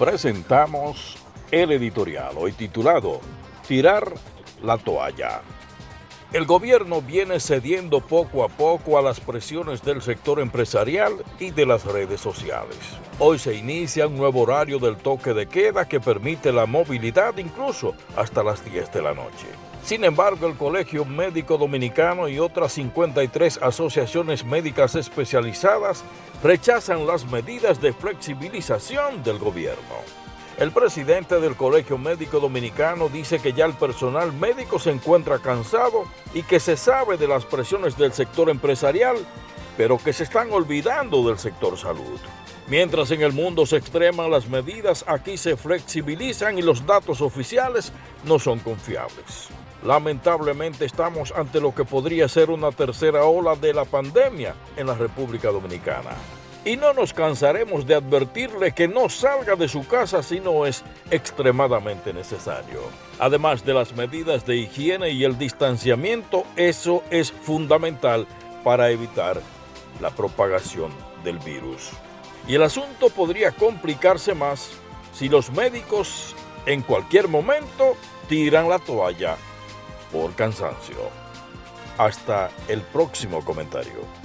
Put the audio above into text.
presentamos el editorial hoy titulado Tirar la toalla. El gobierno viene cediendo poco a poco a las presiones del sector empresarial y de las redes sociales. Hoy se inicia un nuevo horario del toque de queda que permite la movilidad incluso hasta las 10 de la noche. Sin embargo, el Colegio Médico Dominicano y otras 53 asociaciones médicas especializadas rechazan las medidas de flexibilización del gobierno. El presidente del Colegio Médico Dominicano dice que ya el personal médico se encuentra cansado y que se sabe de las presiones del sector empresarial, pero que se están olvidando del sector salud. Mientras en el mundo se extreman las medidas, aquí se flexibilizan y los datos oficiales no son confiables. Lamentablemente estamos ante lo que podría ser una tercera ola de la pandemia en la República Dominicana y no nos cansaremos de advertirle que no salga de su casa si no es extremadamente necesario. Además de las medidas de higiene y el distanciamiento, eso es fundamental para evitar la propagación del virus. Y el asunto podría complicarse más si los médicos en cualquier momento tiran la toalla por cansancio. Hasta el próximo comentario.